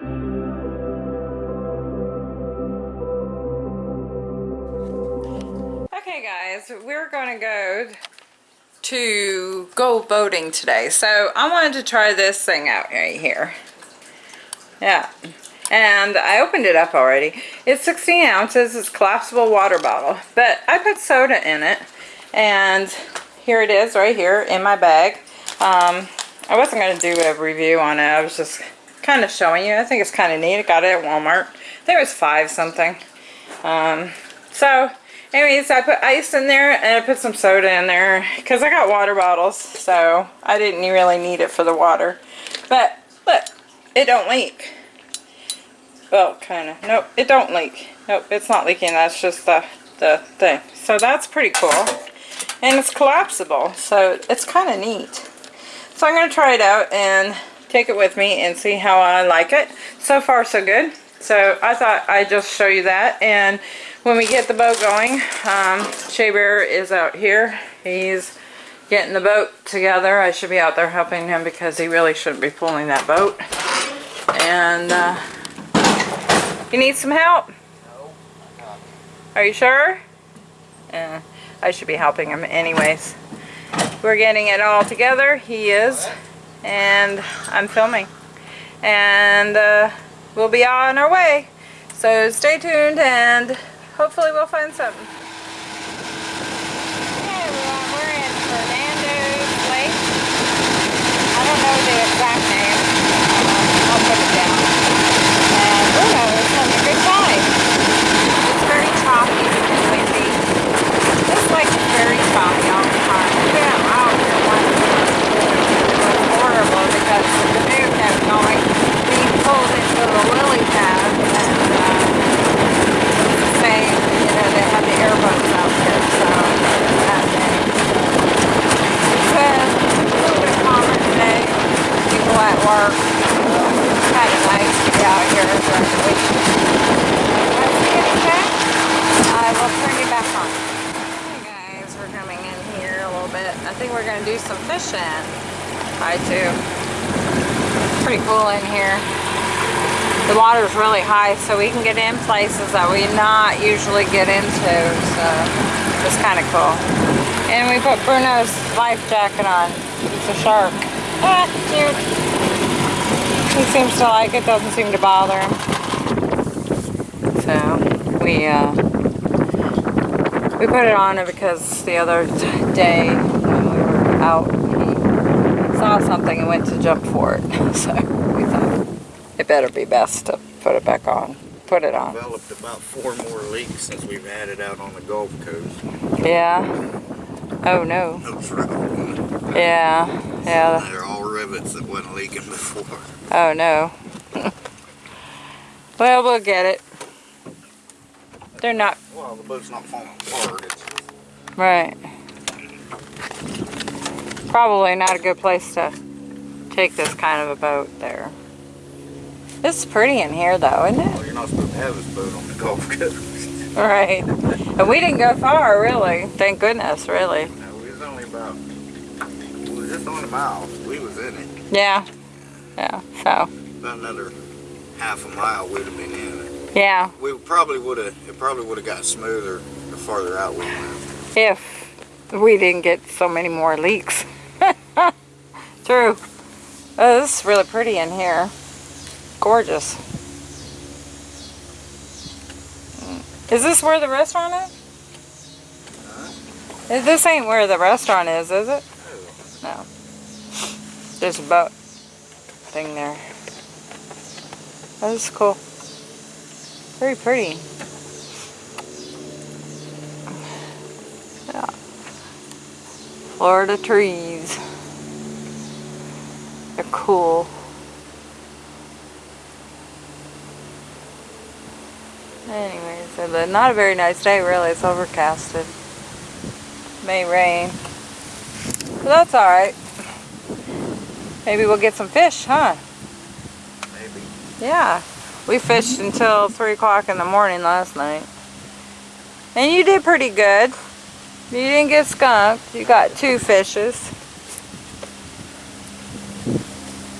Okay guys, we're to go to go boating today. So I wanted to try this thing out right here. Yeah. And I opened it up already. It's 16 ounces. It's collapsible water bottle. But I put soda in it. And here it is right here in my bag. Um, I wasn't going to do a review on it. I was just kind of showing you. I think it's kind of neat. I got it at Walmart. It was five something. Um, so anyways, I put ice in there and I put some soda in there because I got water bottles. So I didn't really need it for the water. But look, it don't leak. Well, kind of. Nope, it don't leak. Nope, it's not leaking. That's just the, the thing. So that's pretty cool. And it's collapsible, so it's kind of neat. So I'm going to try it out and take it with me and see how I like it. So far, so good. So I thought I'd just show you that. And when we get the boat going, um, Shea Bear is out here. He's getting the boat together. I should be out there helping him because he really shouldn't be pulling that boat. And uh, you need some help? Are you sure? Yeah, I should be helping him anyways. We're getting it all together. He is. And I'm filming. And uh, we'll be on our way. So stay tuned and hopefully we'll find something. Okay everyone, we're in Fernando's Lake. I don't know the exact name. Um, I'll put it down. And we're having a good time. It's very choppy and windy. This lake is very choppy all the time. Yeah, out here one it was horrible because the canoe kept going. We pulled into the lily pad and uh, same, you know, they had the airboats out there, so that day. It's uh, a little bit calmer today. People at work. It's kind of nice to be out here. I will turn you back on. Hey guys, we're coming in here a little bit. I think we're going to do some fishing. I too. Pretty cool in here the water's really high so we can get in places that we not usually get into so it's kind of cool and we put Bruno's life jacket on he's a shark ah, cute he seems to like it doesn't seem to bother him so we uh we put it on because the other day when we were out he saw something and went to jump for it so we thought it better be best to put it back on. Put it on. Developed about four more leaks since we've had it out on the Gulf Coast. Yeah. Oh no. Those right. Yeah. Yeah. Rivets that wasn't leaking before. Oh no. well, we'll get it. They're not. Well, the boat's not falling apart. It's Right. Probably not a good place to take this kind of a boat there. It's pretty in here though, isn't it? well, you're not supposed to have this boat on the Gulf Coast. Right. And we didn't go far, really. Thank goodness, really. No, we was only about, we was just on a mile. Yeah. Yeah, so. About another half a mile we'd have been in it. Yeah, We probably would have, it probably would have got smoother the farther out we went. if we didn't get so many more leaks. True. Oh, this is really pretty in here. Gorgeous. Mm. Is this where the restaurant is? Is- This ain't where the restaurant is, is it? No. There's a boat thing there. That is cool. Very pretty. Yeah. Florida trees. They're cool. Anyways, uh, but not a very nice day really. It's overcasted. May rain. But that's alright. Maybe we'll get some fish, huh? Maybe. Yeah. We fished until 3 o'clock in the morning last night. And you did pretty good. You didn't get skunked. You got two fishes.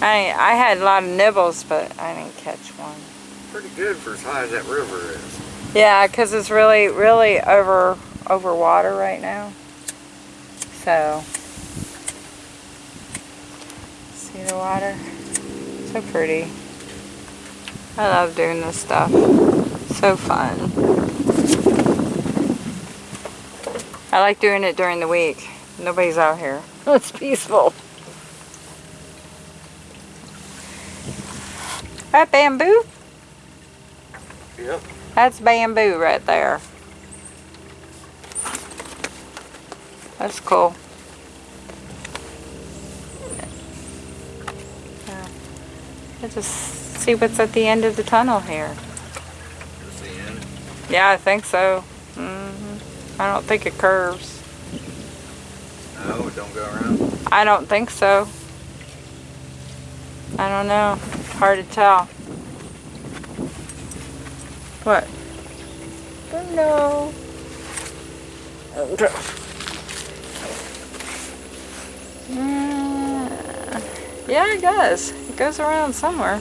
I I had a lot of nibbles, but I didn't catch one. Pretty good for as high as that river is. Yeah, because it's really, really over over water right now. So, see the water? So pretty. I love doing this stuff. So fun. I like doing it during the week. Nobody's out here. Oh, it's peaceful. That bamboo? Yep. That's bamboo right there. That's cool. Let's just see what's at the end of the tunnel here. Just the end. Yeah, I think so. hmm I don't think it curves. No, it don't go around. I don't think so. I don't know. Hard to tell. What? Oh no. Uh, Yeah, it does. It goes around somewhere.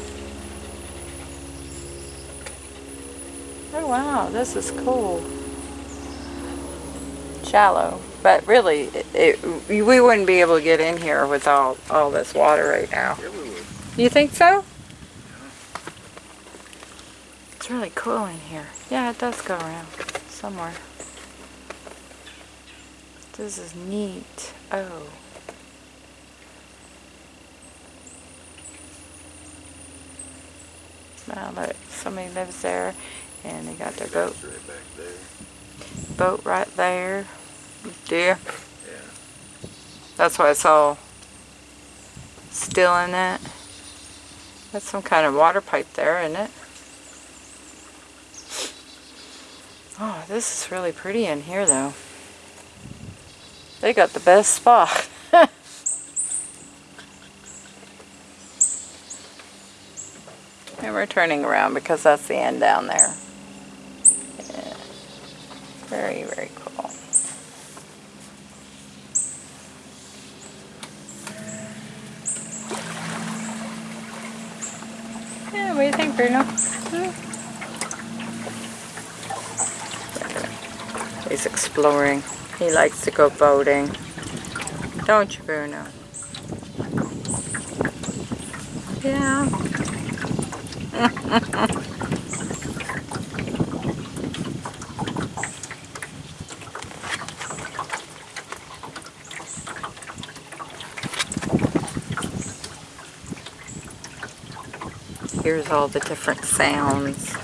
Oh wow, this is cool. Shallow, but really, it, it, we wouldn't be able to get in here with all, all this water right now. Yeah, we would. You think so? It's really cool in here. Yeah, it does go around somewhere. This is neat. Oh. Wow, look, somebody lives there and they got their boat, right back there. boat right there. You? Yeah. That's why it's all still in it. That's some kind of water pipe there, isn't it? Oh, this is really pretty in here, though. They got the best spot. and we're turning around because that's the end down there. Yeah. Very, very cool. Yeah, what do you think, Bruno? Hmm? He's exploring. He likes to go boating. Don't you, Bruno? Yeah. Here's all the different sounds.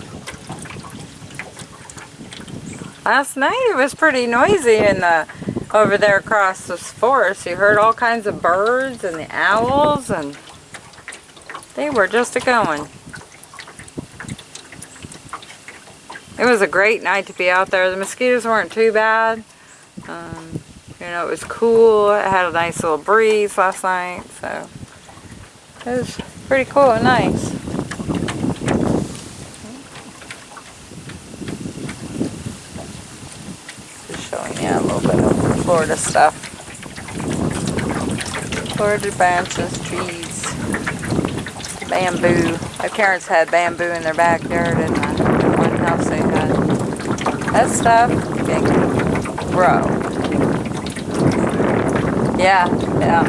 Last night it was pretty noisy in the over there across this forest. You heard all kinds of birds and the owls and they were just a going. It was a great night to be out there. The mosquitoes weren't too bad. Um, you know, it was cool. It had a nice little breeze last night, so it was pretty cool and nice. Just showing you a little bit of Florida stuff. Florida branches, trees, bamboo. My parents had bamboo in their backyard in the one house they had. That stuff can grow. Yeah, yeah.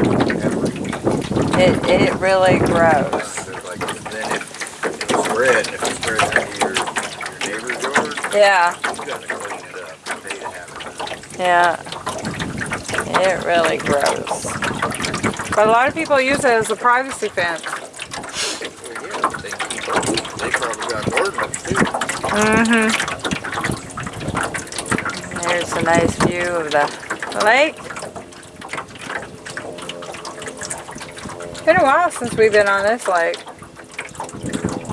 It, it really grows. There's like, then if, if it's spread, if it's spread into your, your neighbor's yard, Yeah, you gotta clean it up. They to have it. yeah. It really grows. But a lot of people use it as a privacy fence. Well, yeah, they, they probably got gardeners too. Mm-hmm. There's a nice view of the lake. It's Been a while since we've been on this lake.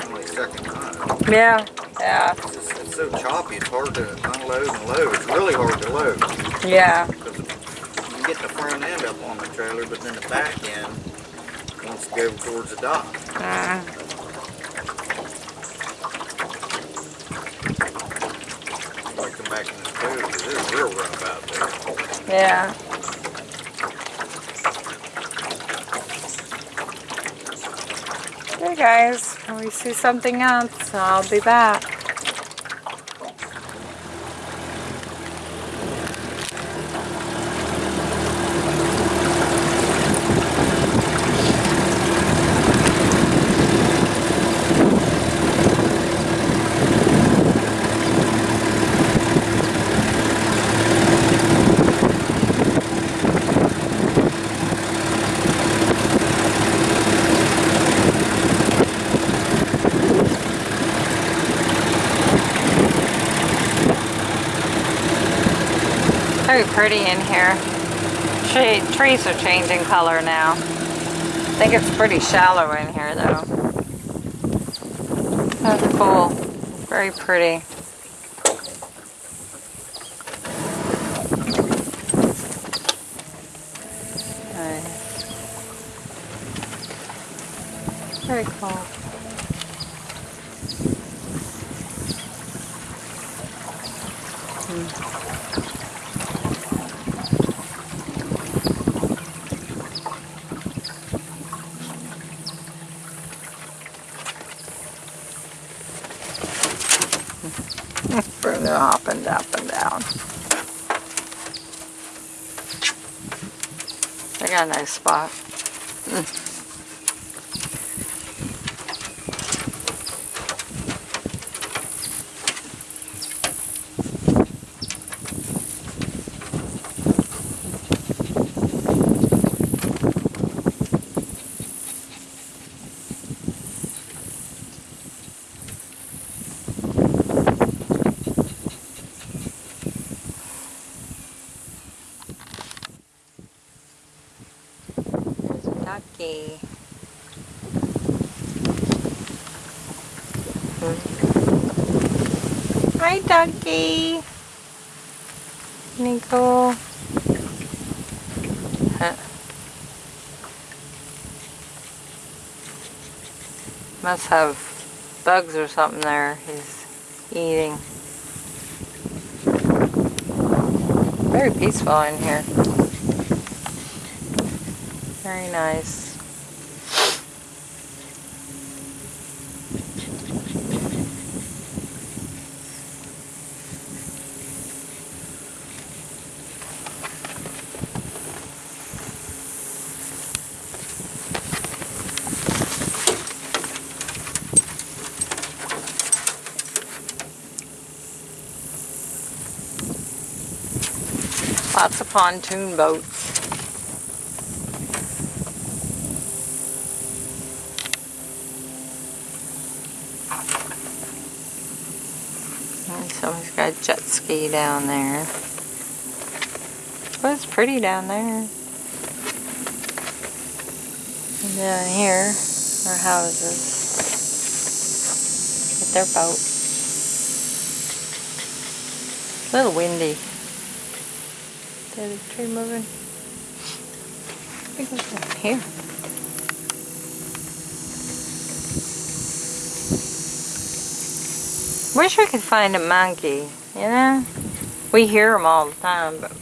Only second time. Yeah, yeah, It's, just- it's so choppy, it's hard to unload and load. It's really hard to load. yeah. You can get the front end up on the trailer, but then the back end wants to go towards the dock. Mm. I come back in this boat, 'cause it's real rough Yeah. guys. When we see something else, I'll be back. Very pretty in here. Tree, trees are changing color now. I think it's pretty shallow in here though. That's cool. Very pretty. Very cool. Bruno hopping up and down. I got a nice spot. Hmm. Hi, ducky. Nico. Huh. Must have bugs or something there he's eating. Very peaceful in here. Very nice. Lots of pontoon boats. And somebody's got a jet ski down there. Well, it's pretty down there. And down here are houses. With their boat. A little windy. That a tree moving? I think it's down here. Wish we could find a monkey, you know? We hear them all the time, but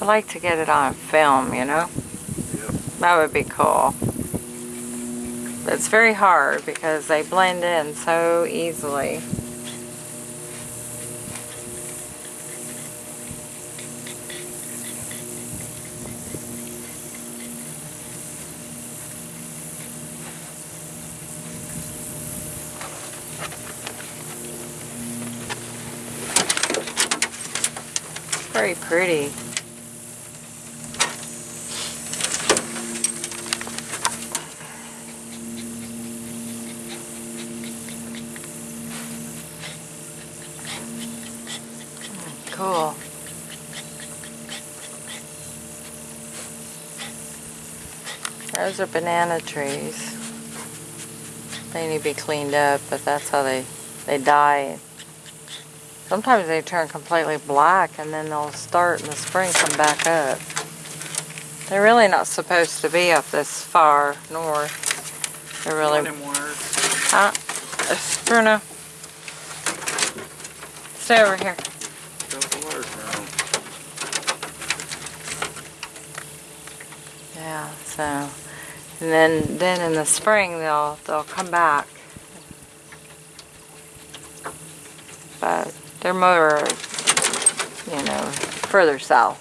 I'd like to get it on film, you know? Yep. That would be cool. But it's very hard because they blend in so easily. Very pretty. Cool. Those are banana trees. They need to be cleaned up, but that's how they, they die. Sometimes they turn completely black and then they'll start in the spring come back up. They're really not supposed to be up this far north. They're really... Huh? Uh, Bruno. Stay over here. Got the wires down. Yeah, so And then, then in the spring they'll they'll come back. But they're more, you know, further south.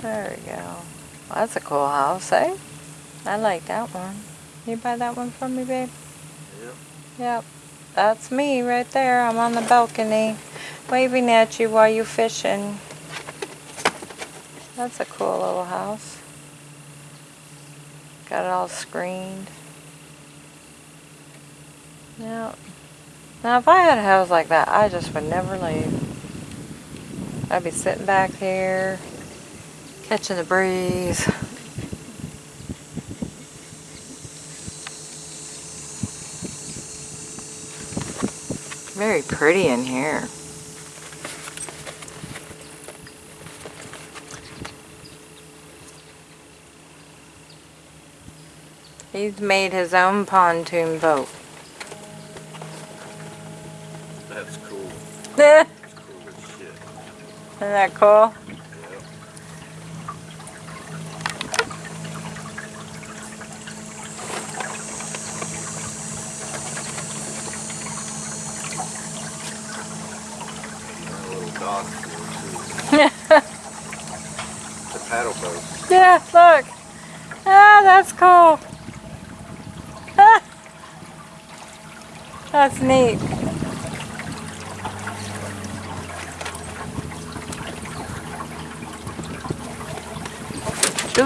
There we go. Well, that's a cool house, eh? I like that one. You buy that one for me, babe? Yep. Yep. That's me right there. I'm on the balcony waving at you while you're fishing. That's a cool little house. Got it all screened. Yeah. Now if I had a house like that, I just would never leave. I'd be sitting back here, catching the breeze. Very pretty in here. He's made his own pontoon boat. Cool. Isn't That's cool as shit. that cool? Yep. Got a little dock for it, too. It's a paddle boat. Yeah, look. Ah, that's cool. Ah. That's neat.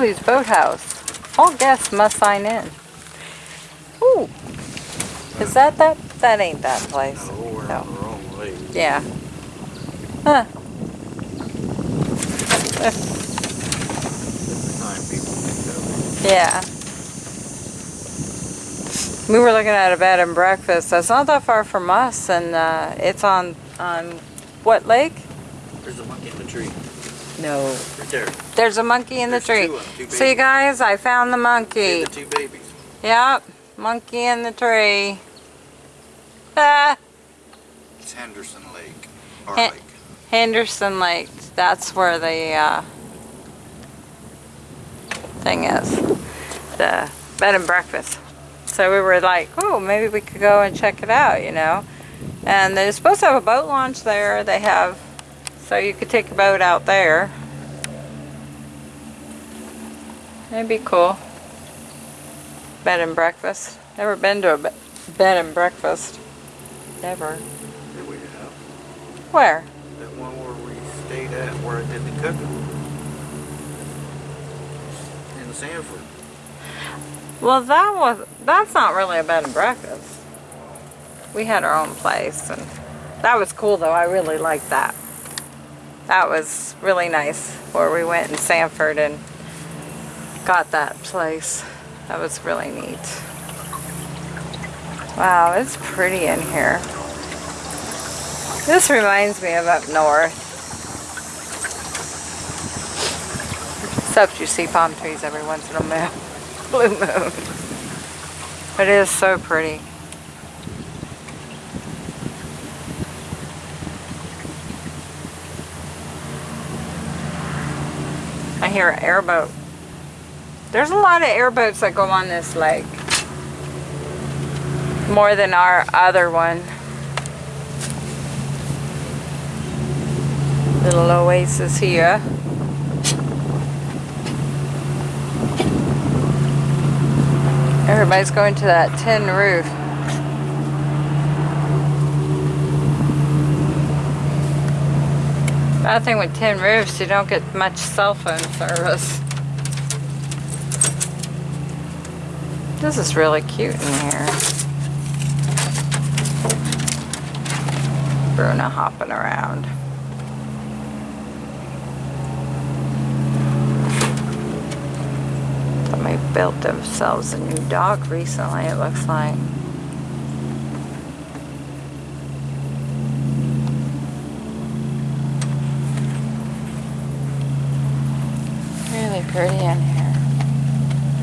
Julie's Boathouse. All guests must sign in. Ooh. Is that that? That ain't that place. No, No. on the wrong way. Yeah. Huh. Different time people think of Yeah. We were looking at a bed and breakfast. That's not that far from us, and uh, it's on on what lake? There's a monkey in the tree. No. Right there. There's a monkey in the tree. two of 'em, two See, guys, I found the See monkey. the two babies. Yep, monkey in the tree. Ah, It's Henderson Lake. Or Hen- Lake. Henderson Lake. That's where the uh, thing is. The bed and breakfast. So we were like, oh, maybe we could go and check it out, you know. And they're supposed to have a boat launch there. They have, so you could take a boat out there. It'd be cool. Bed and breakfast. Never been to a bed and breakfast. Never. We have. Where? That one where we stayed at where I did the cooking. In Sanford. Well, that was that's not really a bed and breakfast. We had our own place, and that was cool though. I really liked that. That was really nice where we went in Sanford and got that place. That was really neat. Wow, it's pretty in here. This reminds me of up north. Except you see palm trees every once in a blue moon. It is so pretty. Hear an airboat. There's a lot of airboats that go on this lake. More than our other one. Little oasis here. Everybody's going to that tin roof. Bad thing with tin roofs, you don't get much cell phone service. This is really cute in here. Bruno hopping around. Somebody built themselves a new dog recently, it looks like. Really pretty in here.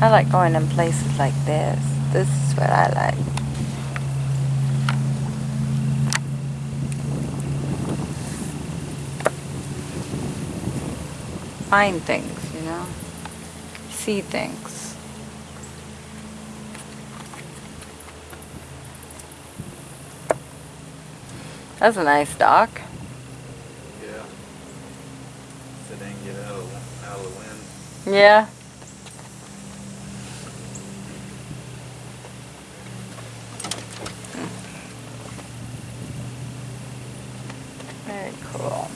I like going in places like this. This is what I like. find things, you know? See things. That's a nice dock. Yeah. So they can get out of, out of the wind. Yeah. Very cool.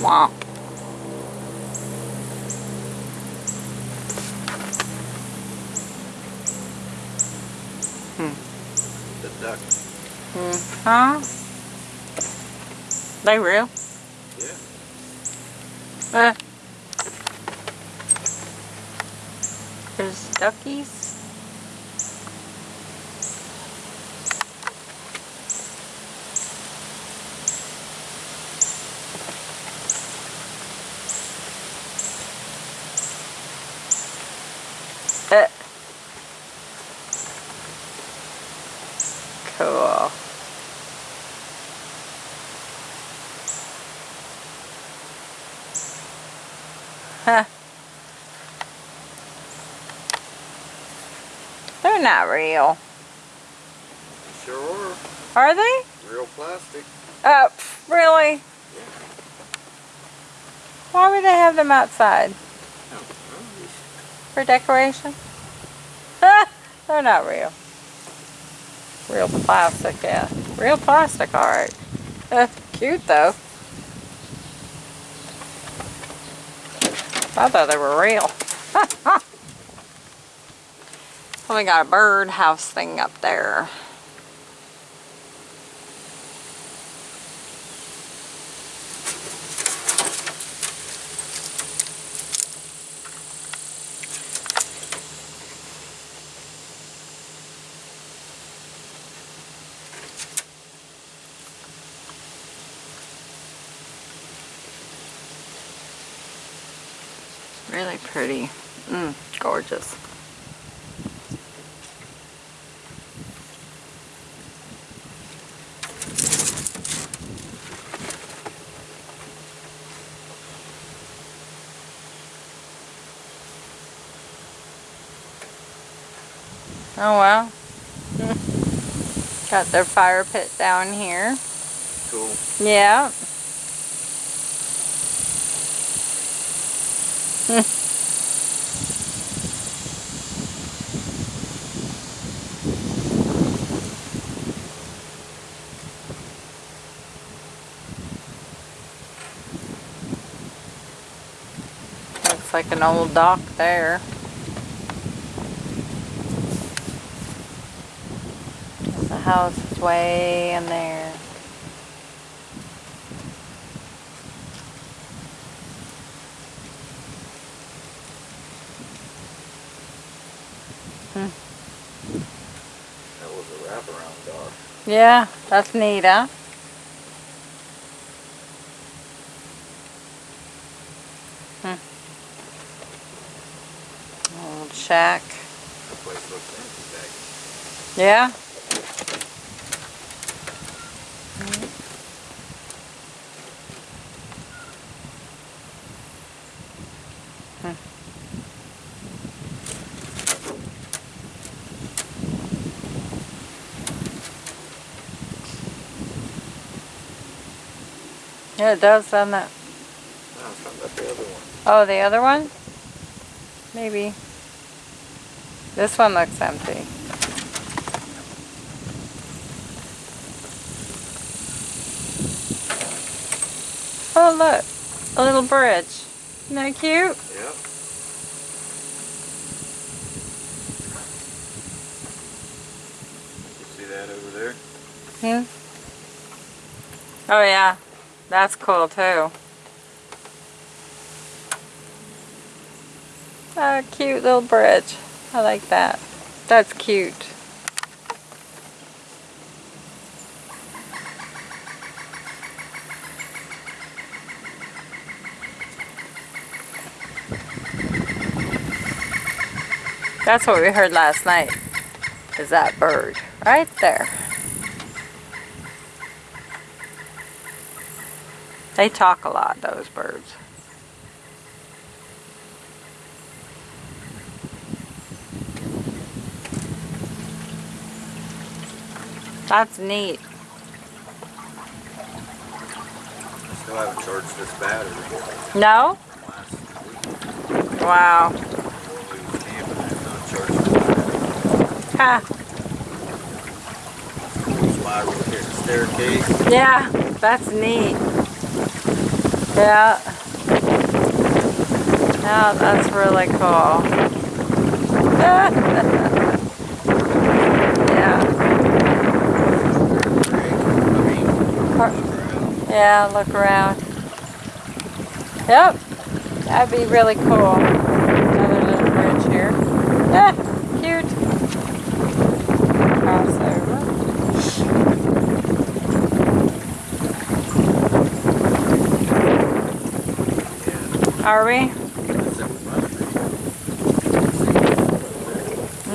Swamp. The duck. Huh? They real? Yeah. Uh, there's duckies. Uh. Cool. Huh. They're not real. Sure Are they? Real plastic. Uh, pff, really? Why would they have them outside? Oh, For decoration? They're not real. Real plastic, yeah. Real plastic, alright. Uh, cute though. I thought they were real. we got a birdhouse thing up there. Really pretty. Mm, gorgeous. Oh wow. Got their fire pit down here. Cool. Yeah. Looks like an old dock there. House is way in there. Hmm. That was a wraparound dock. Yeah, that's neat, huh? Hmm. Old shack. That place looks empty. Yeah? Yeah, it does, on that. No, it's not the other one. Oh, the other one? Maybe. This one looks empty. Oh, look. A little bridge. Isn't that cute? Yep. You see that over there? Hmm? Oh, yeah. That's cool too. A cute little bridge. I like that. That's cute. That's what we heard last night, is that bird right there. They talk a lot, those birds. That's neat. Still haven't charged this battery No? from last week. Wow. When we was camping, I've not charged the battery. Ha. That's why we're here, the staircase. Yeah, that's neat. Yeah. Yeah, that's really cool. yeah. Yeah, look around. Yep. That'd be really cool. Another little bridge here. Ah, cute. Crossover. Yeah, Are we?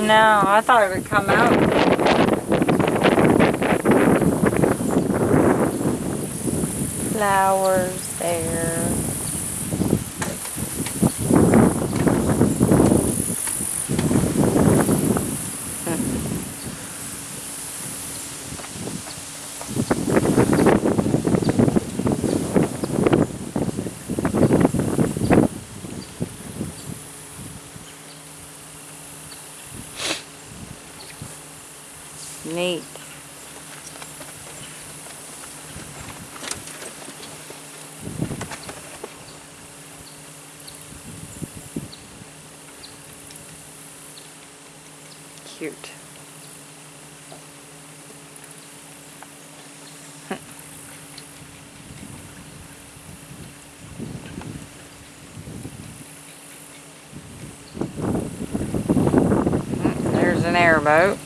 No, I thought it would come out. Flowers there. Neat. Cute. Wires.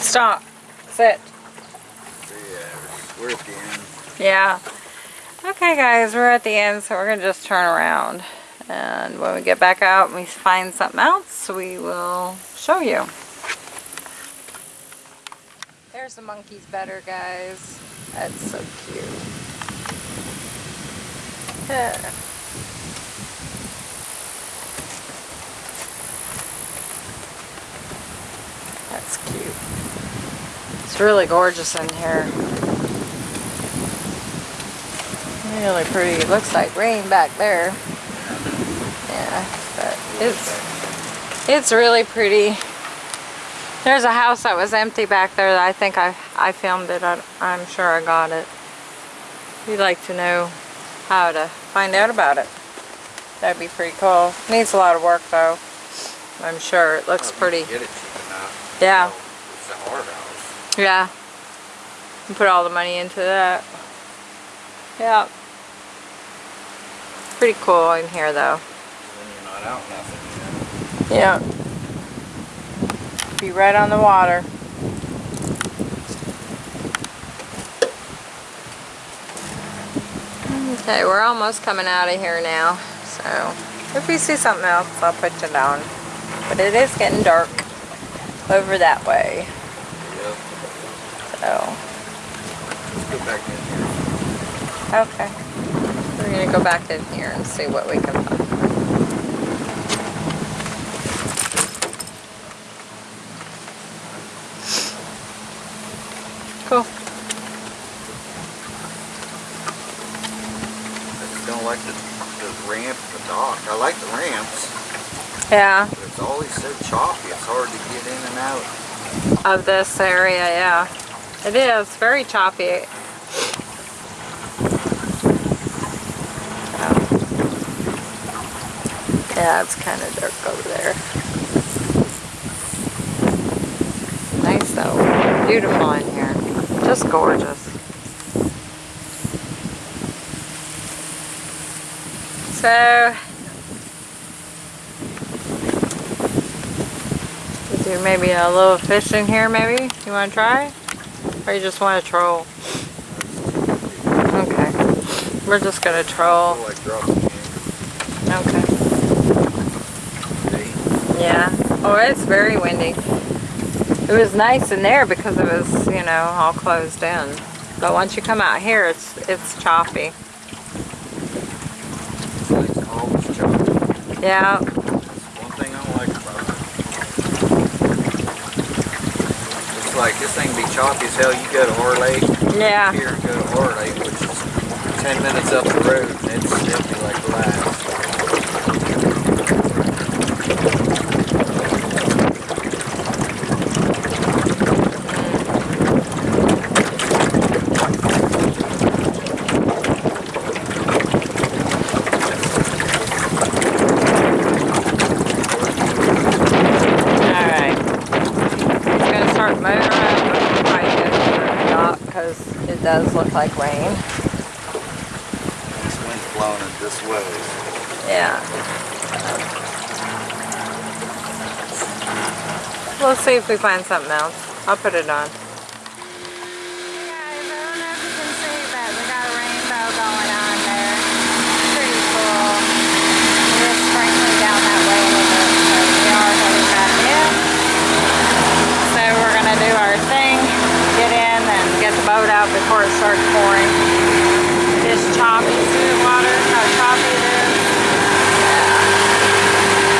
Stop. Sit. Yeah. Okay, guys, we're at the end, so we're going to just turn around. And when we get back out and we find something else, we will show you. There's the monkeys better, guys. That's so cute. That's cute. It's really gorgeous in here. Really pretty. It looks like rain back there. Yeah, but it's it's really pretty. There's a house that was empty back there that I think I, I filmed it. I, I'm sure I got it. If you'd like to know how to find out about it, that'd be pretty cool. Needs a lot of work though. I'm sure it looks pretty. Get it cheap enough. Yeah. So, It's a hard house. Yeah. And put all the money into that. Yeah. Pretty cool in here though. When you're not out nothing, Yeah. Be right on the water. Okay, we're almost coming out of here now. So, if we see something else, I'll put you down. But it is getting dark over that way. Yep. So, Let's go back in here. okay. We're gonna go back in here and see what we can find. Cool. I just don't like the, the ramp, the dock. I like the ramps, Yeah, but it's always so choppy. It's hard to get in and out. of this area, yeah. It is very choppy. Yeah, it's kind of dark over there. Nice though. Beautiful in here. Just gorgeous. So, Do maybe a little fish in here maybe? You want to try? Or you just want to troll? Okay. We're just going to troll. I dropped it Okay. Yeah. Oh, it's very windy. It was nice in there because it was, you know, all closed in. But once you come out here, it's it's choppy. It's choppy. Yeah. That's one thing I don't like about it. It's like this thing be choppy as hell. You go to Horror Lake, Yeah. here and go to Horror Lake, which is 10 minutes up the road, and it's it'll be like glass. Alright. I'm gonna start motoring up before I get to the dock because it does look like rain. This wind's blowing it this way. Yeah. We'll see if we find something else. I'll put it on. Hey guys, I don't know if you can see, but we got a rainbow going on there. Pretty cool. It is sprinkling down that way a little bit, so we are heading back in. So we're gonna do our thing, get in and get the boat out starts pouring. It's choppy, see the water, how choppy it is? Yeah.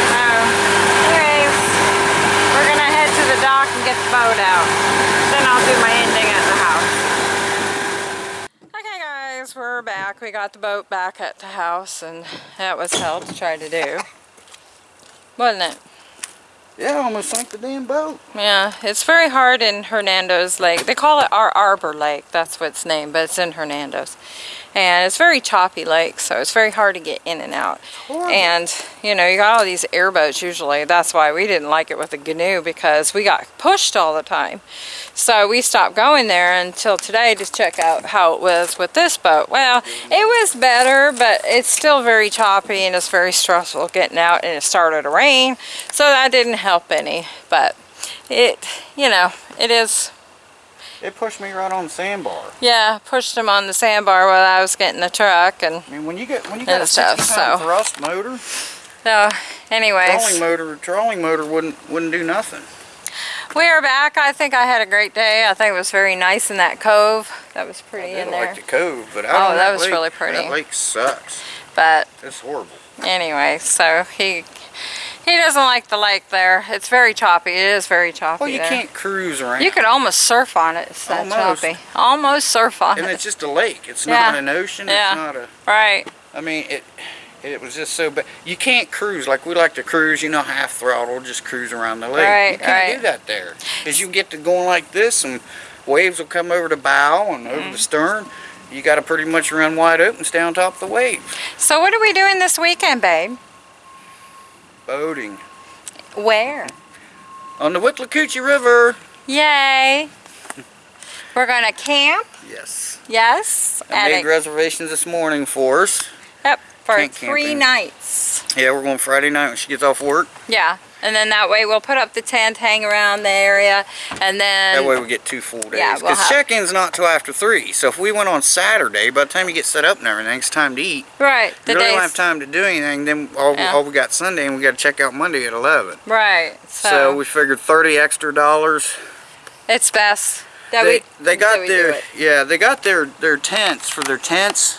So, anyways, we're gonna head to the dock and get the boat out. Then I'll do my ending at the house. Okay guys, we're back. We got the boat back at the house and that was hell to try to do. Wasn't it? Yeah, almost sank the damn boat. Yeah, it's very hard in Hernando's Lake. They call it our Arbor Lake. That's what it's named, but it's in Hernando's. And it's very choppy lake, so it's very hard to get in and out. And, you know, you got all these airboats usually. That's why we didn't like it with the canoe because we got pushed all the time. So we stopped going there until today to check out how it was with this boat. Well, it was better, but it's still very choppy and it's very stressful getting out and it started to rain. So that didn't help any. But it, you know, it is, It pushed me right on the sandbar. yeah, pushed him on the sandbar while I was getting the truck. And I mean, when you get when you got a stuff, so. thrust motor, so, anyways. trolling motor, trolling motor wouldn't wouldn't do nothing. We are back. I think I had a great day. I think it was very nice in that cove. That was pretty in there. like the cove, but out Oh, that that was lake, really pretty. That lake sucks. But It's horrible. anyway, so he he doesn't like the lake there. It's very choppy. It is very choppy Well, you there. can't cruise around. You could almost surf on it. It's that Almost. choppy. Almost surf on and it. And it's just a lake. It's Yeah. not an ocean. Yeah. It's not a. Right. I mean, it. It was just so bad. You can't cruise like we like to cruise. You know, half throttle, just cruise around the lake. Right, you can't right. do that there, because you get to going like this, and waves will come over the bow and over Mm-hmm. the stern. You got to pretty much run wide open, stay on top of the waves. So what are we doing this weekend, babe? Boating Where? on the Withlacoochee River. Yay. We're going to camp. Yes. Yes. I made a- reservations this morning for us. Yep. For Tent three camping. nights. Yeah, we're going Friday night when she gets off work. Yeah. And then that way we'll put up the tent, hang around the area, and then That way we get two full days. Yeah, Because we'll check-in's not till after 3. So if we went on Saturday, by the time you get set up and everything, it's time to eat. right the you really days don't have time to do anything. Then all, Yeah. all we got Sunday and we got to check out Monday at 11. right. So, So, we figured 30 extra dollars. it's best that They, we they got their yeah they got their their tents for their tents.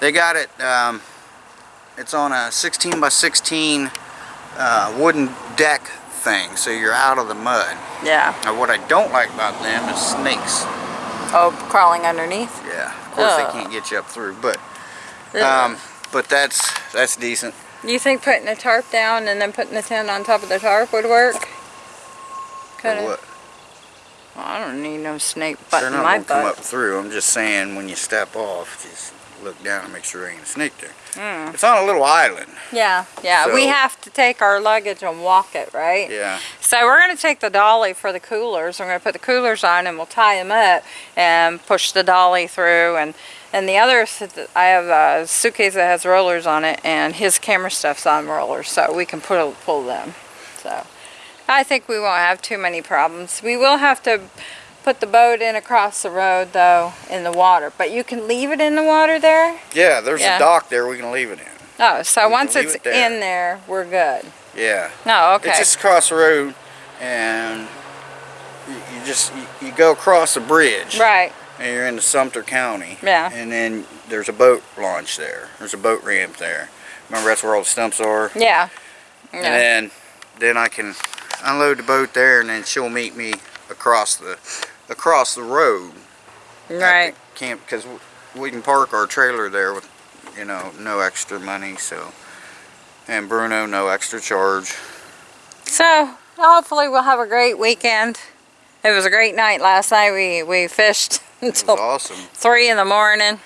They got it. Um, it's on a 16 by 16 uh, wooden deck thing, so you're out of the mud. Yeah. Now what I don't like about them is snakes. Oh, crawling underneath. Yeah, of course Ugh. they can't get you up through, but um, but that's that's decent. you think putting a tarp down and then putting a tent on top of the tarp would work? Kinda- what? Well, I don't need no snake butt They're not gonna come up through. I'm just saying when you step off, just look down and make sure there ain't a snake there. Mm. It's on a little island. Yeah, yeah. we have to take our luggage and walk it, right? Yeah. So we're going to take the dolly for the coolers. We're going to put the coolers on and we'll tie them up and push the dolly through. And, and the other, I have a suitcase that has rollers on it and his camera stuff's on rollers so we can pull, pull them. So I think we won't have too many problems. We will have to put the boat in across the road though in the water, but you can leave it in the water there? Yeah, there's Yeah. a dock there we can leave it in. Oh, so We once it's it there. in there, we're good. Yeah. No, okay. It's just across the road and you, you just, you, you go across the bridge. right. And you're in Sumter County. Yeah. And then there's a boat launch there. There's a boat ramp there. Remember that's where all the stumps are? Yeah. And then, then I can unload the boat there and then she'll meet me across the, across the road. at the Right. Camp, because we can park our trailer there with, you know, no extra money, so. And Bruno, no extra charge. So hopefully we'll have a great weekend. It was a great night last night. We we fished until awesome. three in the morning.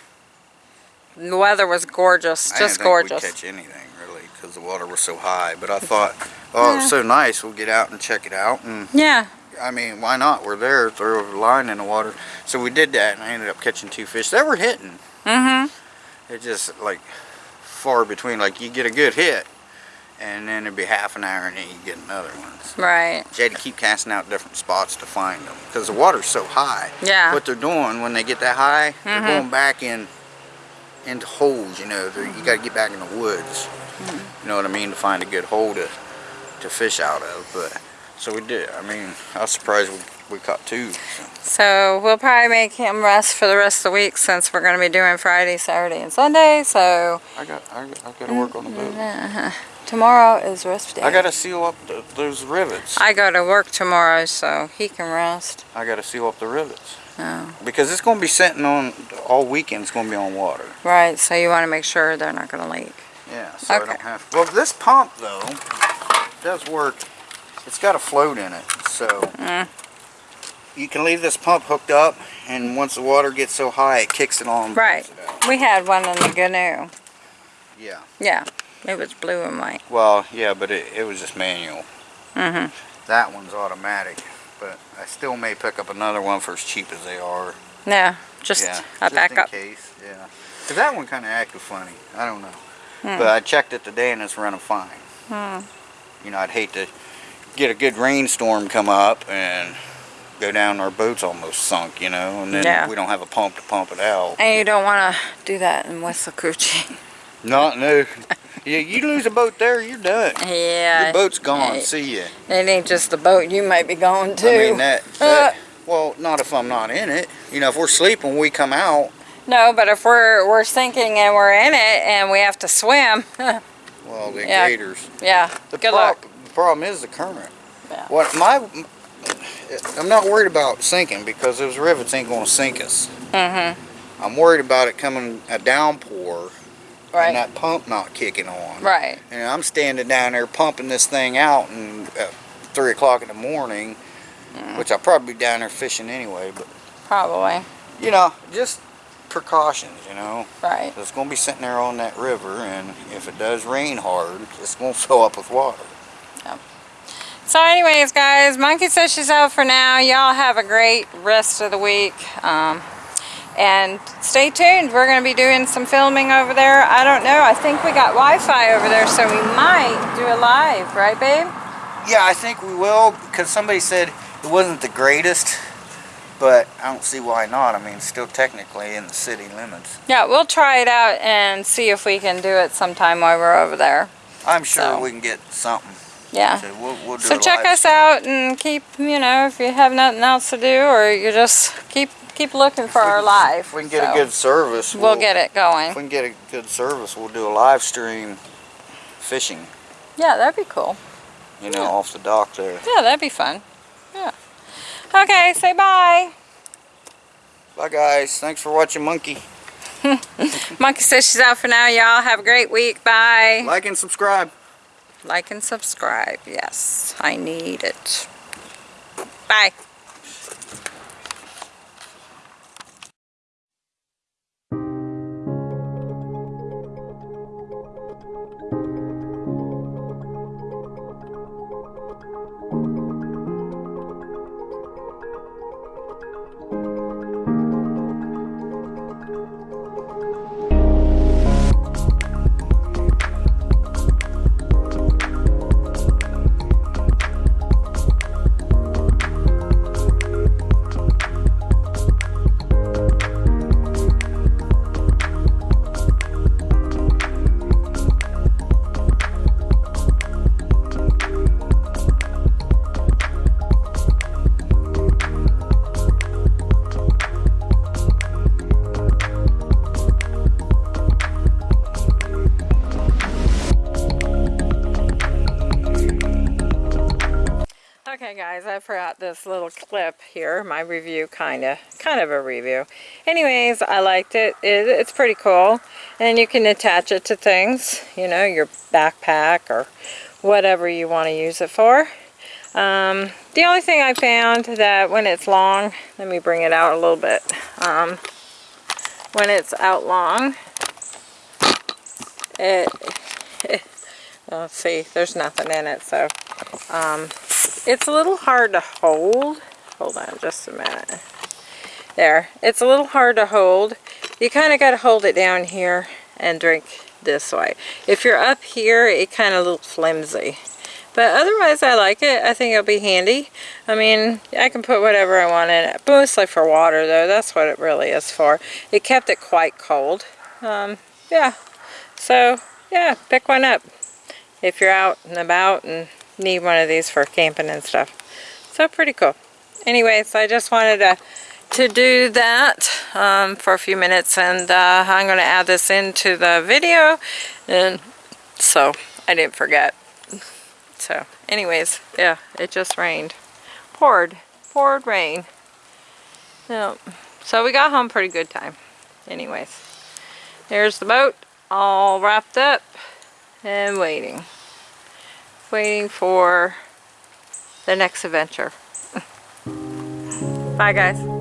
The weather was gorgeous, just gorgeous. I didn't gorgeous. think we'd catch anything really because the water was so high. But I thought, oh, it was so nice. We'll get out and check it out. And Yeah, I mean, why not? We're there. Throw a line in the water. So we did that, and I ended up catching two fish. They were hitting. mm-hmm. It just like far between. Like you get a good hit, and then it'd be half an hour, and then you get another one. So Right. you had to keep casting out different spots to find them because the water's so high. Yeah. What they're doing when they get that high, they're Mhm. going back in into holes. You know, you got to get back in the woods. You know what I mean to find a good hole to to fish out of. But so we did. I mean, I was surprised we, we caught two. So. So we'll probably make him rest for the rest of the week since we're going to be doing Friday, Saturday, and Sunday. So I got I, got- I got to work on the boat. uh, tomorrow is rest day. I got to seal up the, those rivets. I go to work tomorrow, so he can rest. I got to seal up the rivets Oh, because it's going to be sitting on all weekend. It's going to be on water. right. So you want to make sure they're not going to leak. Yeah, so I don't have. Well, this pump though does work. It's got a float in it, so Mm. you can leave this pump hooked up, and once the water gets so high, it kicks it on. Right. it. We had one in the canoe. Yeah. Yeah, it was blue and white. Well, yeah, but it, it was just manual. Mm-hmm. That one's automatic, but I still may pick up another one for as cheap as they are. Yeah, just yeah, a backup. case. Yeah. 'Cause that one kind of acted funny. I don't know. Hmm. But I checked it today and it's running fine. Hmm. You know, I'd hate to get a good rainstorm come up and go down our boat's almost sunk, you know, and then Yeah. we don't have a pump to pump it out. And you don't want to do that in Withlacoochee. Not no. yeah, you lose a boat there, you're done. yeah. Your boat's gone. Hey. See ya. It ain't just the boat you might be going to. I mean that, that. Well, not if I'm not in it. You know, if we're sleeping, we come out. no, but if we're we're sinking and we're in it and we have to swim, Well, the Yeah. gators. yeah, The good luck. Problem is the current. Yeah. What my, I'm not worried about sinking because those rivets ain't gonna sink us. Mm-hmm. I'm worried about it coming a downpour Right. and that pump not kicking on. Right. And I'm standing down there pumping this thing out and at three o'clock in the morning, Mm. which I'll probably be down there fishing anyway. But Probably. you know, just precautions. You know, Right. it's gonna be sitting there on that river, and if it does rain hard, it's gonna fill up with water. So anyways, guys, Monkey says she's out for now. Y'all have a great rest of the week. Um, and stay tuned. We're going to be doing some filming over there. I don't know. I think we got Wi-Fi over there, so we might do a live. Right, babe? Yeah, I think we will because somebody said it wasn't the greatest, but I don't see why not. I mean, still technically in the city limits. Yeah, we'll try it out and see if we can do it sometime while we're over there. I'm sure So. we can get something. Yeah. So we'll, we'll So check us stream. out and keep, you know, if you have nothing else to do or you just keep keep looking for our live. If we can get So, a good service, We'll get it If going. we can get a good service, we'll do a live stream fishing. Yeah, that'd be cool. You know, Yeah. off the dock there. Yeah, that'd be fun. Yeah. Okay, say bye. Bye guys. Thanks for watching Monkey. Monkey says she's out for now. Y'all have a great week. Bye. Like and subscribe. Like and subscribe. Yes, I need it. Bye. Here, my review kind of, kind of a review. Anyways, I liked it. it. It's pretty cool. And you can attach it to things, you know, your backpack or whatever you want to use it for. Um, the only thing I found that when it's long, let me bring it out a little bit. Um, when it's out long, it, let's see, there's nothing in it, so um, it's a little hard to hold. Hold on just a minute. There, it's a little hard to hold. You kind of got to hold it down here and drink this way. If you're up here, it kind of looks flimsy. But otherwise, I like it. I think it'll be handy. I mean, I can put whatever I want in it. Mostly for water, though. That's what it really is for. It kept it quite cold. Um, yeah. So, yeah, pick one up. If you're out and about and need one of these for camping and stuff. So, pretty cool. Anyways, I just wanted to to do that um, for a few minutes and uh, I'm going to add this into the video and so I didn't forget. So anyways yeah it just rained. Poured poured rain. So, so we got home pretty good time. Anyways there's the boat all wrapped up and waiting. Waiting for the next adventure bye guys